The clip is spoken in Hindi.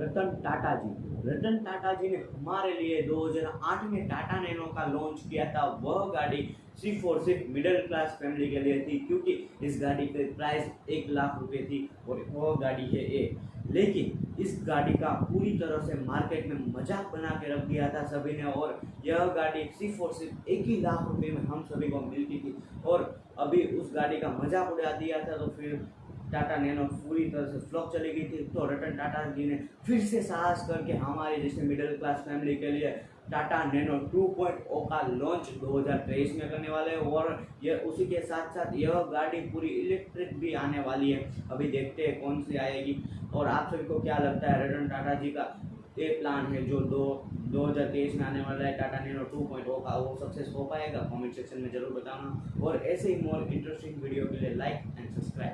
रतन टाटा जी रतन टाटा जी ने हमारे लिए 2008 में टाटा नैनो का लॉन्च किया था। वह गाड़ी सिर्फ़ और सिर्फ़ मिडिल क्लास फैमिली के लिए थी, क्योंकि इस गाड़ी की प्राइस एक लाख रुपए थी और वह गाड़ी है ए लेकिन इस गाड़ी का पूरी तरह से मार्केट में मज़ाक बना के रख दिया था सभी ने और यह गाड़ी सिर्फ़ और सिर्फ़ एक ही लाख रुपए में हम सभी को मिलती थी। और अभी उस गाड़ी का मज़ाक उड़ा दिया था तो फिर टाटा नैनो पूरी तरह से फ्लॉप चली गई थी। तो रतन टाटा जी ने फिर से साहस करके हमारे जैसे मिडिल क्लास फैमिली के लिए टाटा नैनो 2.0 का लॉन्च 2023 में करने वाले हैं और यह उसी के साथ साथ यह गाड़ी पूरी इलेक्ट्रिक भी आने वाली है। अभी देखते हैं कौन सी आएगी। और आप सभी को क्या लगता है रतन टाटा जी का ये प्लान है जो दो 2023 में आने वाला है टाटा नैनो 2.0 का, वो सक्सेस हो पाएगा? कमेंट सेक्शन में ज़रूर बताना। और ऐसे ही मोर इंटरेस्टिंग वीडियो के लिए लाइक एंड सब्सक्राइब